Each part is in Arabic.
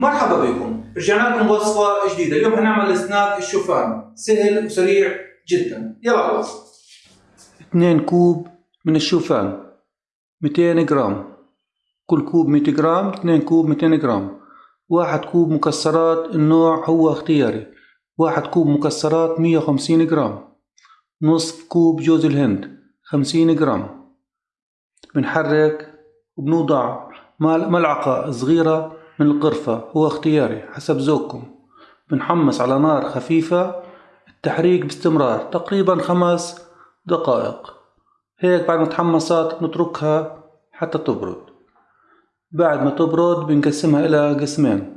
مرحبا بكم. رجعنا لكم بوصفة جديدة. اليوم هنعمل سناك الشوفان سهل وسريع جدا. يلا الوصفة 2 كوب من الشوفان. 200 جرام. كل كوب 100 جرام 2 كوب 200 جرام. واحد كوب مكسرات النوع هو اختياري. واحد كوب مكسرات 150 جرام. نصف كوب جوز الهند 50 جرام. بنحرك وبنوضع ملعقة صغيرة. من القرفة هو اختياري حسب ذوقكم. بنحمص على نار خفيفة التحريك باستمرار تقريبا خمس دقائق. هيك بعد ما تحمصت نتركها حتى تبرد. بعد ما تبرد بنقسمها إلى قسمين.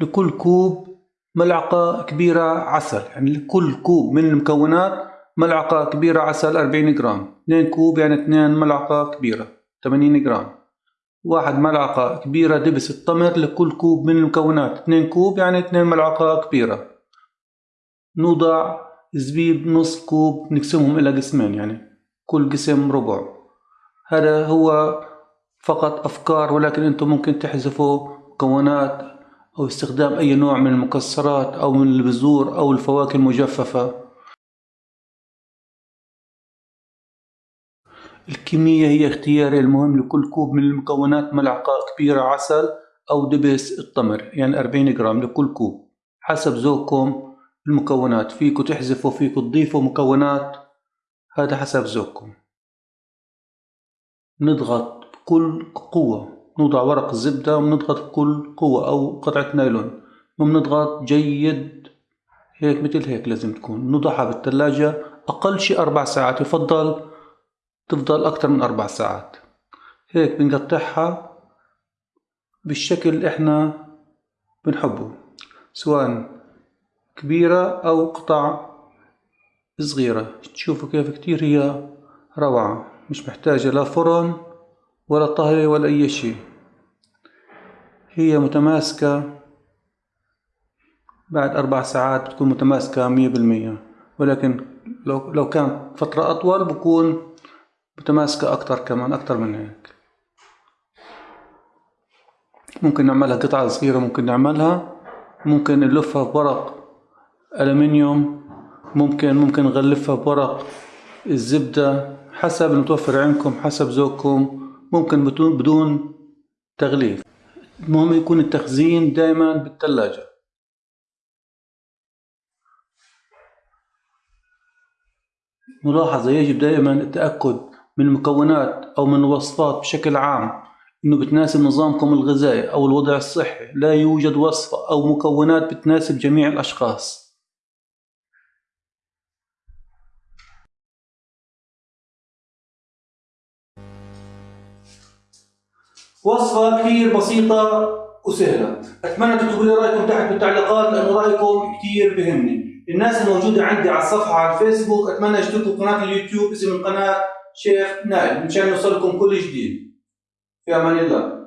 لكل كوب ملعقة كبيرة عسل يعني لكل كوب من المكونات ملعقة كبيرة عسل 40 جرام. 2 كوب يعني 2 ملعقة كبيرة 80 جرام. واحد ملعقة كبيرة دبس التمر لكل كوب من المكونات. 2 كوب يعني 2 ملعقة كبيرة. نوضع زبيب نص كوب نقسمهم إلى قسمين يعني كل قسم ربع. هذا هو فقط أفكار ولكن أنتم ممكن تحذفوا مكونات أو استخدام أي نوع من المكسرات أو من البذور أو الفواكه المجففة. الكمية هي اختياري المهم لكل كوب من المكونات ملعقة كبيرة عسل أو دبس التمر يعني 40 جرام لكل كوب. حسب ذوقكم المكونات فيكم تحذفوا فيكم تضيفوا مكونات هذا حسب ذوقكم. نضغط بكل قوة نوضع ورق الزبدة ونضغط بكل قوة أو قطعة نايلون. وبنضغط جيد هيك مثل هيك لازم تكون. نضعها بالثلاجة أقل شي أربع ساعات يفضل تفضل أكتر من أربع ساعات. هيك بنقطعها بالشكل اللي إحنا بنحبه سواء كبيرة أو قطع صغيرة. تشوفوا كيف كتير هي روعة مش محتاجة لا فرن ولا طهي ولا أي شيء. هي متماسكة بعد أربع ساعات بتكون متماسكة مية بالمية. ولكن لو لو كانت فترة أطول بكون متماسكة أكتر كمان أكتر من هيك. ممكن نعملها قطعة صغيرة ممكن نعملها. ممكن نلفها بورق ألمنيوم. ممكن ممكن نغلفها بورق الزبدة حسب المتوفر عندكم حسب ذوقكم. ممكن بدون تغليف. المهم يكون التخزين دائما بالثلاجة ملاحظة يجب دائما التأكد من المكونات أو من الوصفات بشكل عام. إنه بتناسب نظامكم الغذائي أو الوضع الصحي. لا يوجد وصفة أو مكونات بتناسب جميع الأشخاص. وصفة كثير بسيطة وسهلة. أتمنى تكتبوا لي رأيكم تحت بالتعليقات لأنه رأيكم كثير بهمني. الناس الموجودة عندي على الصفحة على الفيسبوك أتمنى يشتركوا قناة اليوتيوب اسم القناة شيخ نائل مشان يوصلكم كل جديد في أمان الله.